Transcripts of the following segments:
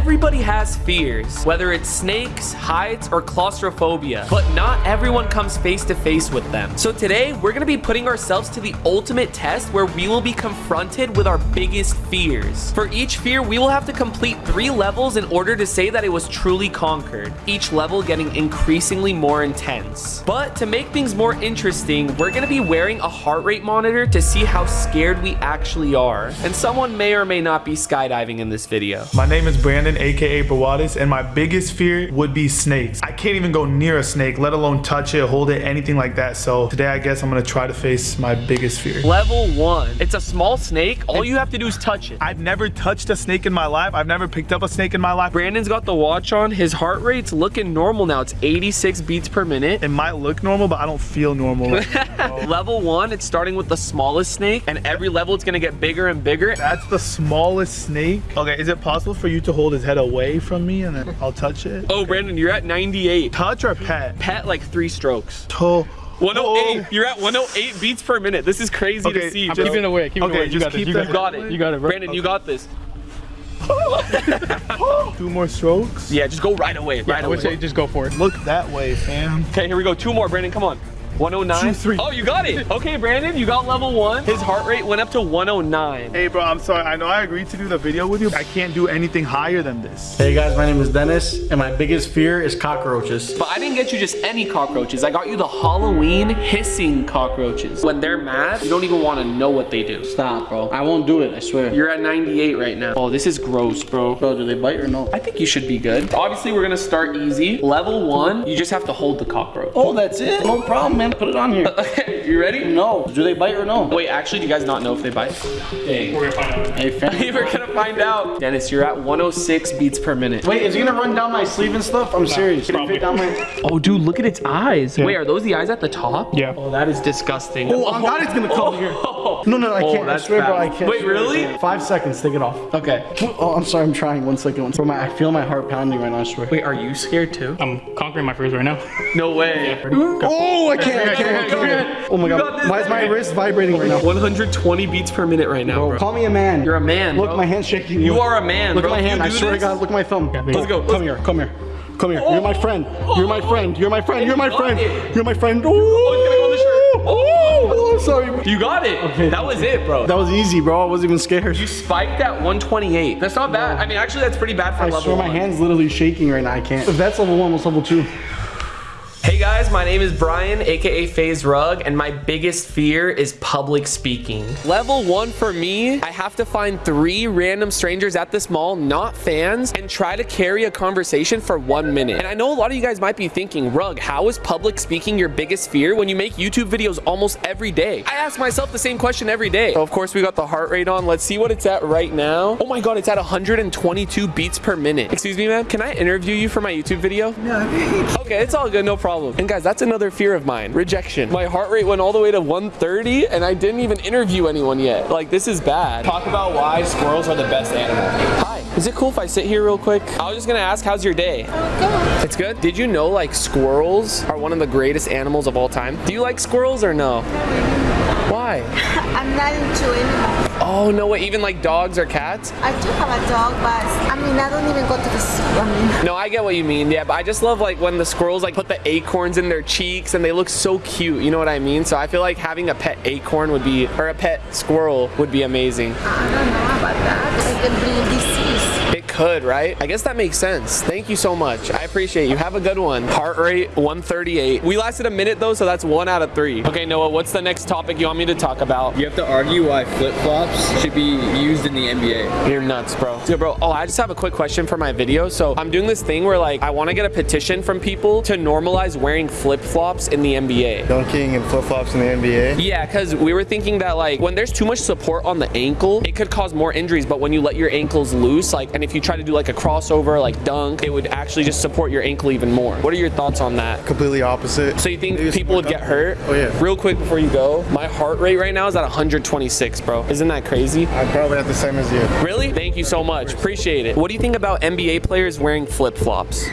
Everybody has fears, whether it's snakes, heights, or claustrophobia, but not everyone comes face to face with them. So today, we're gonna be putting ourselves to the ultimate test where we will be confronted with our biggest fears. For each fear, we will have to complete three levels in order to say that it was truly conquered, each level getting increasingly more intense. But to make things more interesting, we're gonna be wearing a heart rate monitor to see how scared we actually are. And someone may or may not be skydiving in this video. My name is Brandon, aka Brawadis, and my biggest fear would be snakes. I can't even go near a snake, let alone touch it, hold it, anything like that. So today I guess I'm gonna try to face my biggest fear. Level one. It's a small snake. All you have to do is touch it. I've never touched a snake in my life. I've never picked up a snake in my life. Brandon's got the watch on. His heart rate's looking normal now. It's 86 beats per minute. It might look normal, but I don't feel normal. level one, it's starting with the smallest snake, and every level it's gonna get bigger and bigger. That's the smallest snake. Okay, is it possible for you to hold his head away from me and then I'll touch it? Oh, Brandon, you're at 98. Touch or pet? Pet like three strokes. To 108. You're at 108 beats per minute. This is crazy Okay, to see. I'm Just- Keep it away. Keep it Okay, away. You got keep this. You that- got, got it. it. You got it, bro. Brandon, you got this. Two more strokes. Yeah, just go right away. Right I would say away. just go for it. Look that way, fam. Okay, here we go. Two more, Brandon. Come on. 109. Two, three. Oh, you got it. Okay, Brandon, you got level one. His heart rate went up to 109. Hey, bro, I'm sorry. I know I agreed to do the video with you. I can't do anything higher than this. Hey guys, my name is Dennis, and my biggest fear is cockroaches. But I didn't get you just any cockroaches. I got you the Halloween hissing cockroaches. When they're mad, you don't even want to know what they do. Stop, bro. I won't do it, I swear. You're at 98 right now. Oh, this is gross, bro. Bro, do they bite or no? I think you should be good. Obviously, we're gonna start easy. Level one, you just have to hold the cockroach. Oh, that's it? No problem, man. Put it on here. you ready? No. Do they bite or no? Wait, actually, do you guys not know if they bite? Dang. We're gonna find out. Hey, fam. We're gonna find out. Dennis, you're at 106 beats per minute. Wait, is he gonna run down my sleeve and stuff? I'm serious. Can it fit down my... Oh, dude, look at its eyes. Wait, are those the eyes at the top? Yeah. Oh, that is disgusting. Oh, I'm not gonna come oh. here. No, no, I Oh, can't. I that's swear, bro, I bad. can't. Wait, really? Five seconds, take it off. Okay. Oh, I'm sorry, I'm trying. One second. One second. Bro, my, I feel my heart pounding right now, I swear. Wait, are you scared too? I'm conquering my fears right now. No way. Oh, I can't, I can't, I. Oh my god. Why is my wrist vibrating right now? 120 beats per minute right now, Bro, bro. call me a man. You're a man. Look, bro. my hand's shaking. You are a man, Look at my hand. I swear to God, look at my thumb. Let's go, let's Come here, come here. Come here. You're my oh. friend. You're my friend. You're my friend. You're my oh, friend. You're my friend. Oh, it's gonna go on the shirt. Oh, oh, I'm sorry. You got it. Okay. That was it, bro. That was easy, bro. I wasn't even scared. You spiked at 128. That's not bad. I mean, actually, that's pretty bad for I level swear my hand's literally shaking right now. I can't. If that's level one, what's level two? Hey guys, my name is Brian, aka FaZe Rug, and my biggest fear is public speaking. Level one for me, I have to find three random strangers at this mall, not fans, and try to carry a conversation for one minute. And I know a lot of you guys might be thinking, Rug, how is public speaking your biggest fear when you make YouTube videos almost every day? I ask myself the same question every day. So of course, we got the heart rate on. Let's see what it's at right now. Oh my God, it's at 122 beats per minute. Excuse me, ma'am, can I interview you for my YouTube video? Okay, it's all good, no problem. And guys, that's another fear of mine, rejection. My heart rate went all the way to 130 and I didn't even interview anyone yet. Like, this is bad. Talk about why squirrels are the best animal. Hi, is it cool if I sit here real quick? I was just gonna ask, how's your day? Good. It's good? Did you know like squirrels are one of the greatest animals of all time? Do you like squirrels or no? Why? I'm not into animals. Oh, no way, even like dogs or cats? I do have a dog, but I mean, I don't even go to the. s- I mean, No, I get what you mean. Yeah, but I just love like when the squirrels like put the acorns in their cheeks and they look so cute. You know what I mean? So I feel like having a pet acorn would be, or a pet squirrel would be amazing. I don't know about that. It can bring disease. It could, right? I guess that makes sense. Thank you so much. I appreciate you. Have a good one. Heart rate 138. We lasted a minute though, so that's one out of three. Okay, Noah, what's the next topic you want me to talk about? You have to argue why flip-flops should be used in the NBA. You're nuts, bro. Yeah, bro. Oh, I just have a quick question for my video. So I'm doing this thing where like I want to get a petition from people to normalize wearing flip-flops in the NBA. dunking and flip-flops in the NBA. Yeah, because we were thinking that like when there's too much support on the ankle, it could cause more injuries. But when you let your ankles loose, like, and if you try to do like a crossover, like dunk, it would actually just support your ankle even more. What are your thoughts on that? Completely opposite. So you think Maybe people would get hurt? Oh, yeah. Real quick before you go, my heart rate right now is at 126, bro. Isn't that crazy? I'm probably at the same as you. Really? Thank you so much. Appreciate it. What do you think about NBA players wearing flip-flops?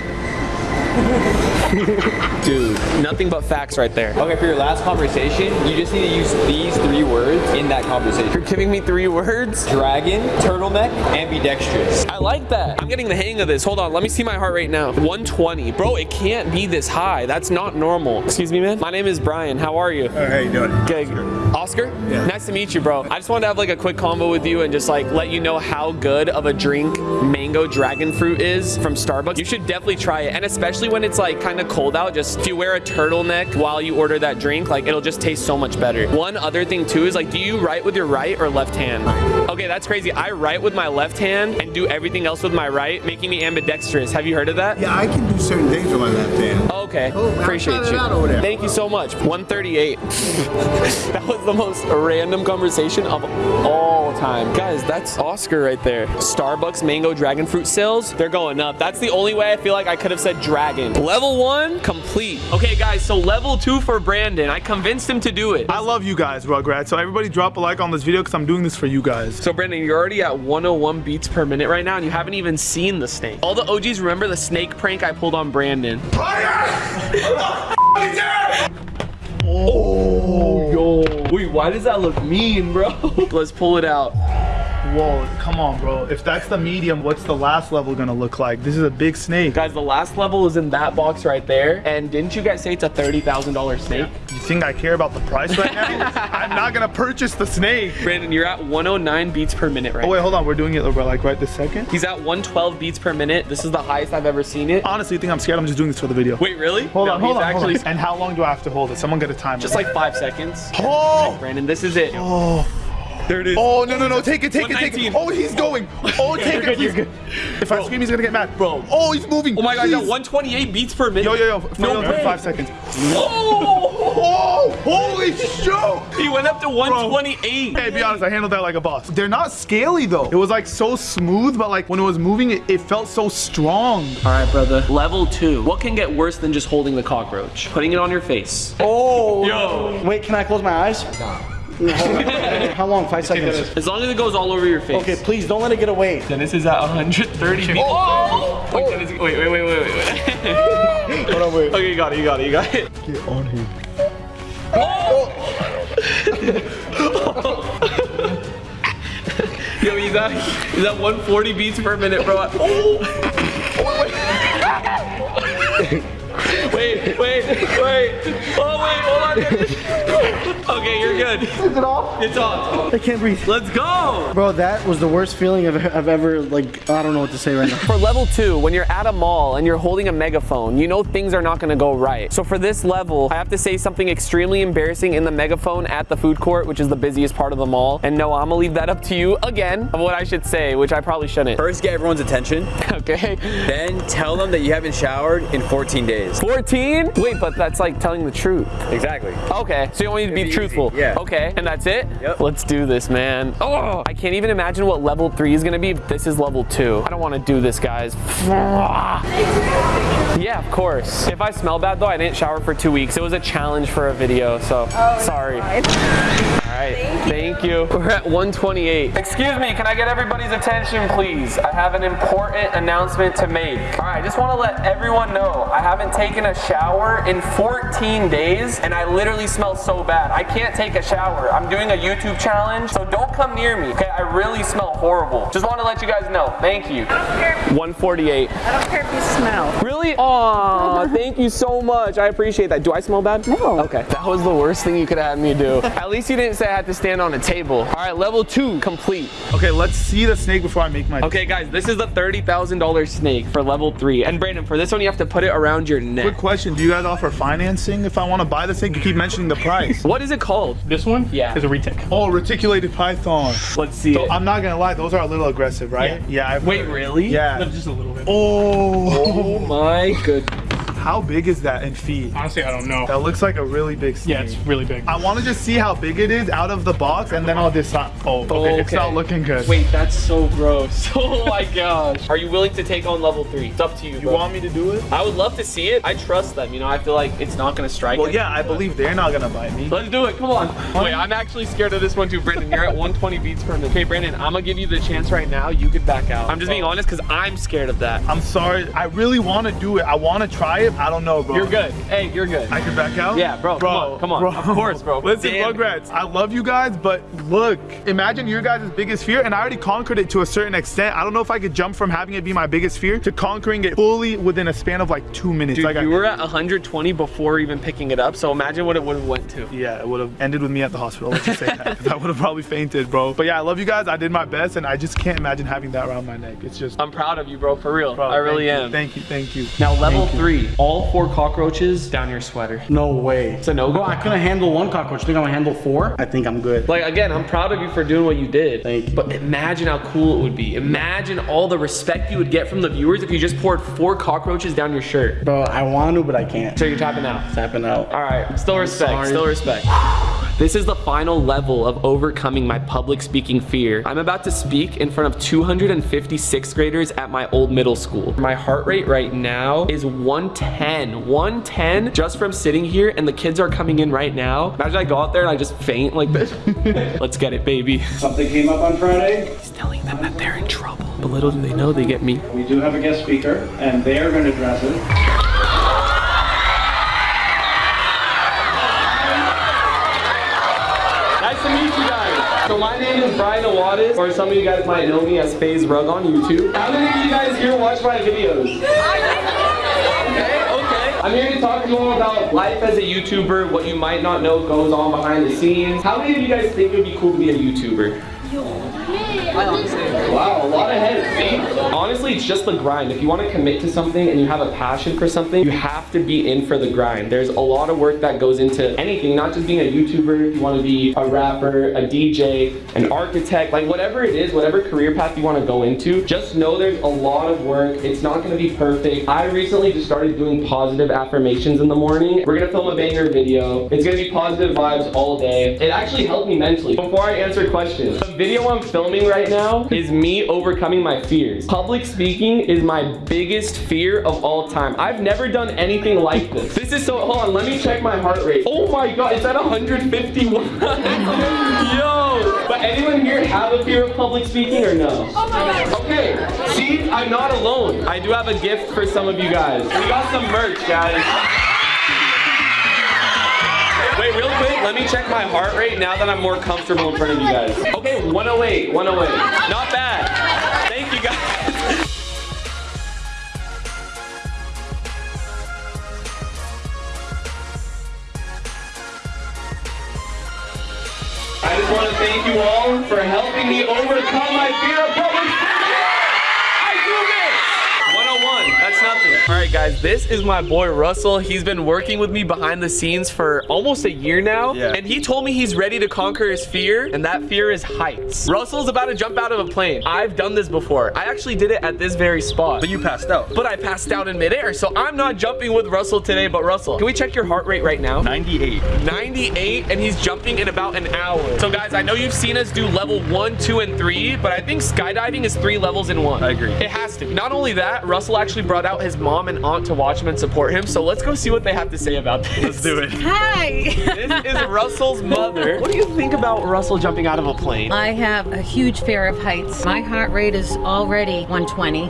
Dude, nothing but facts right there. Okay, for your last conversation, you just need to use these three words in that conversation. You're giving me three words? Dragon, turtleneck, ambidextrous. I like that. I'm getting the hang of this. Hold on, let me see my heart rate now. 120. Bro, it can't be this high. That's not normal. Excuse me, man. My name is Brian. How are you? Uh, how you doing? Okay. Oscar? Yeah. Nice to meet you, bro. I just wanted to have like a quick combo with you and just like let you know how good of a drink mango dragon fruit is from Starbucks. You should definitely try it. And especially when it's like kind of cold out, just if you wear a turtleneck while you order that drink, like it'll just taste so much better. One other thing too is like, do you write with your right or left hand? Okay, that's crazy. I write with my left hand and do everything else with my right, making me ambidextrous. Have you heard of that? Yeah, I can do certain things with my left hand. Okay, man, appreciate you. out over there. Thank you so much. 138. that was the most random conversation of all time. Guys, that's Oscar right there. Starbucks mango dragon fruit sales, they're going up. That's the only way I feel like I could have said dragon. Level one, complete. Okay, guys, so level two for Brandon. I convinced him to do it. I love you guys, Rugrats. So everybody drop a like on this video because I'm doing this for you guys. So Brandon, you're already at 101 beats per minute right now, and you haven't even seen the snake. All the OGs remember the snake prank I pulled on Brandon. Oh, yo. Wait, why does that look mean, bro? Let's pull it out. Whoa, come on, bro. If that's the medium, what's the last level gonna look like? This is a big snake. Guys, the last level is in that box right there. And didn't you guys say it's a $30,000 snake? You think I care about the price right now? I'm not gonna purchase the snake. Brandon, you're at 109 beats per minute right Oh wait, hold on. We're doing it bro, like right this second. He's at 112 beats per minute. This is the highest I've ever seen it. Honestly, you think I'm scared? I'm just doing this for the video. Wait, really? hold No, on, hold he's on, hold actually on. And how long do I have to hold it? Someone get a timer. just like five seconds. Oh! Brandon, this is it. Oh! There it is. Oh no no no! Take it, take it, take it! Oh, he's going! Oh, take you're it! good, you're good. If I scream, he's gonna get mad, Bro. Oh, he's moving! Oh my god, he's at 128 beats per minute. Yo yo yo! No real, way. five seconds. Whoa! Oh! Holy shit! He went up to 128. Hey, be honest, I handled that like a boss. They're not scaly though. It was like so smooth, but like when it was moving, it, it felt so strong. All right, brother. Level two. What can get worse than just holding the cockroach? Putting it on your face. Oh. Yo. Wait, can I close my eyes? How long? Five seconds. As long as it goes all over your face. Okay, please don't let it get away. Dennis is at 130 beats. Oh! Wait, Dennis, wait, wait, wait, wait, wait, wait. Hold on, wait. okay, you got it, you got it, you got it. Get on him. Oh! Yo, he's at, he's at 140 beats per minute, bro. Oh! Wait, wait, wait. Oh, wait, hold on. Okay, you're good. Is it off? It's off. I can't breathe. Let's go. Bro, that was the worst feeling I've, I've ever, like, I don't know what to say right now. For level two, when you're at a mall and you're holding a megaphone, you know things are not gonna go right. So for this level, I have to say something extremely embarrassing in the megaphone at the food court, which is the busiest part of the mall. And no, I'm gonna leave that up to you again of what I should say, which I probably shouldn't. First, get everyone's attention. Okay. Then tell them that you haven't showered in 14 days. 14? Wait, but that's like telling the truth. Exactly. Okay, so you want me to be be truthful? easy, yeah. Okay, and that's it? Yep. Let's do this, man. Oh, I can't even imagine what level three is gonna be this is level two. I don't wanna do this, guys. Yeah, of course. If I smell bad though, I didn't shower for two weeks. It was a challenge for a video, so sorry. All right, thank you. We're at 128. Excuse me, can I get everybody's attention, please? I have an important announcement to make. All right, I just want to let everyone know I haven't taken a shower in 14 days, and I literally smell so bad. I can't take a shower. I'm doing a YouTube challenge, so don't come near me, okay? I really smell horrible. Just want to let you guys know. Thank you. 148. I don't care if you smell. Really? Aw, thank you so much. I appreciate that. Do I smell bad? No. Okay. That was the worst thing you could have had me do. At least you didn't say I had to stand on a table. All right, level two complete. Okay, let's see the snake before I make my. Okay, guys, this is the $30,000 snake for level three. And Brandon, for this one, you have to put it around your neck. Quick question: Do you guys offer financing if I want to buy the snake? You keep mentioning the price. What is it called? This one Yeah. It's a retic. Oh, reticulated python. Let's see So it. I'm not gonna lie, those are a little aggressive, right? Yeah. I've Wait, heard. really? Yeah. Just a little bit. Oh. Oh my goodness. How big is that in feet? Honestly, I don't know. That looks like a really big snake. Yeah, it's really big. I want to just see how big it is out of the box, and then I'll decide. Oh, okay, it's not looking good. Wait, that's so gross. Oh my gosh. Are you willing to take on level three? It's up to you, you bro. want me to do it? I would love to see it. I trust them. You know, I feel like it's not gonna strike. Me. Well, yeah, I believe they're not gonna bite me. Let's do it. Come on. Wait, I'm actually scared of this one too, Brandon. You're at 120 beats per minute. Okay, Brandon, I'm gonna give you the chance right now. You could back out. I'm just being honest because I'm scared of that. I'm sorry. I really want to do it. I want to try it. I don't know, bro. You're good. Hey, you're good. I can back out? Yeah, bro, come on, come on. Of course, bro. Listen, Damn. Rugrats, I love you guys, but look, imagine your guys' biggest fear, and I already conquered it to a certain extent. I don't know if I could jump from having it be my biggest fear to conquering it fully within a span of like two minutes. Dude, like I- were at 120 before even picking it up, so imagine what it would have went to. Yeah, it would have ended with me at the hospital. Let's just say that. I would have probably fainted, bro. But yeah, I love you guys. I did my best, and I just can't imagine having that around my neck. It's just. I'm proud of you, bro, for real. Bro, I really thank you, am. Thank you, thank you. now, level three, all four cockroaches down your sweater. No way. It's a no-go? Bro, I couldn't handle one cockroach. You Think I'm gonna handle four? I think I'm good. Like, again, I'm proud of you for doing what you did. Thank you. But imagine how cool it would be. Imagine all the respect you would get from the viewers if you just poured four cockroaches down your shirt. Bro, I want to, but I can't. So you're tapping out. Tapping out. All right, still respect, sorry. still respect. This is the final level of overcoming my public speaking fear. I'm about to speak in front of 250 sixth graders at my old middle school. My heart rate right now is 110. 110 just from sitting here and the kids are coming in right now. Imagine I go out there and I just faint like this. Let's get it, baby. Something came up on Friday. He's telling them that they're in trouble. But little do they know they get me. We do have a guest speaker, and they are going to address it. So my name is Brian Awadis, or some of you guys might know me as FaZe Rug on YouTube. How many of you guys here watch my videos? Okay, okay. I'm here to talk to you all about life as a YouTuber, what you might not know goes on behind the scenes. How many of you guys think it would be cool to be a YouTuber? Wow, a lot of heads, see? Honestly, it's just the grind. If you want to commit to something and you have a passion for something, you have to be in for the grind. There's a lot of work that goes into anything, not just being a YouTuber. If you want to be a rapper, a DJ, an architect, like whatever it is, whatever career path you want to go into, just know there's a lot of work. It's not going to be perfect. I recently just started doing positive affirmations in the morning. We're going to film a banger video. It's going to be positive vibes all day. It actually helped me mentally. Before I answer questions, the video I'm filming right now is me overcoming my fears. Public speaking is my biggest fear of all time. I've never done anything like this. This is so, hold on, let me check my heart rate. Oh my God, it's at 151. Yo, but anyone here have a fear of public speaking or no? Oh okay, see, I'm not alone. I do have a gift for some of you guys. We got some merch, guys. Let me check my heart rate now that I'm more comfortable in front of you guys. Okay, 108, 108. Not bad. Thank you guys. I just want to thank you all for helping me overcome my fear of public speaking. I do this. 101, that's nothing. All right, guys, this is my boy Russell. He's been working with me behind the scenes for almost a year now. Yeah. And he told me he's ready to conquer his fear, and that fear is heights. Russell's about to jump out of a plane. I've done this before. I actually did it at this very spot. But you passed out. But I passed out in midair, so I'm not jumping with Russell today. But Russell, can we check your heart rate right now? 98. 98 and he's jumping in about an hour. So guys, I know you've seen us do level one, two, and three, but I think skydiving is three levels in one. I agree. It has to. Not only that, Russell actually brought out his mom and aunt to watch him and support him. So let's go see what they have to say about this. Let's do it. Hi. This is Russell's mother. What do you think about Russell jumping out of a plane? I have a huge fear of heights. My heart rate is already 120.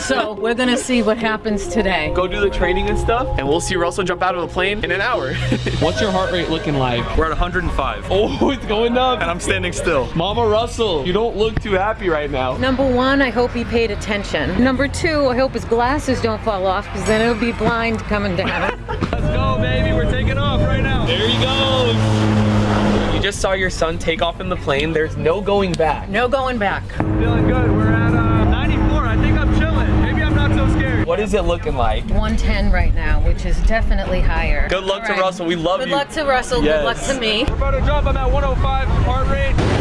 so we're gonna see what happens today. Go do the training and stuff, and we'll see Russell jump out of a plane in an hour. What's your heart rate looking like? We're at 105. Oh, it's going up. And I'm standing still. Mama Russell, you don't look too happy right now. Number one, I hope he paid attention. Number two, I hope his glasses don't fall off because then it'll be blind coming down. Let's go, baby. We're taking off right now. There he goes. You just saw your son take off in the plane. There's no going back. no going back. Feeling good. We're at uh, 94. I think I'm chilling. Maybe I'm not so scared. What is it looking like? 110 right now, which is definitely higher. Good luck All to right. Russell. We love Good you. Good luck to Russell. Yes. Good luck to me. We're about to jump. I'm at 105 heart rate.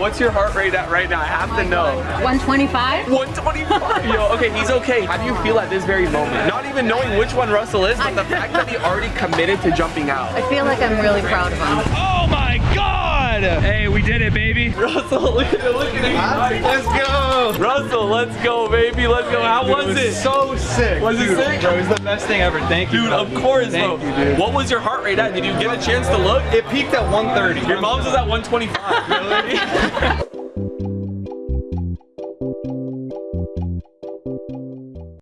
What's your heart rate at right now? I have to know. 125? 125. Yo, okay, he's okay. How do you feel at this very moment? Not even knowing which one Russell is, but the fact that he already committed to jumping out. I feel like I'm really proud of him. Oh my god! Hey, we did it, baby. Russell, look at, look at him. Let's go. Russell, let's go, baby. Let's go. How was it? So sick. Was it sick? Bro, it was the best thing ever. Thank you. Dude, bro. of course, Thank bro. you, dude. What was your heart rate at? Did you get a chance to look? It peaked at 130. Your mom's was at 125. Really?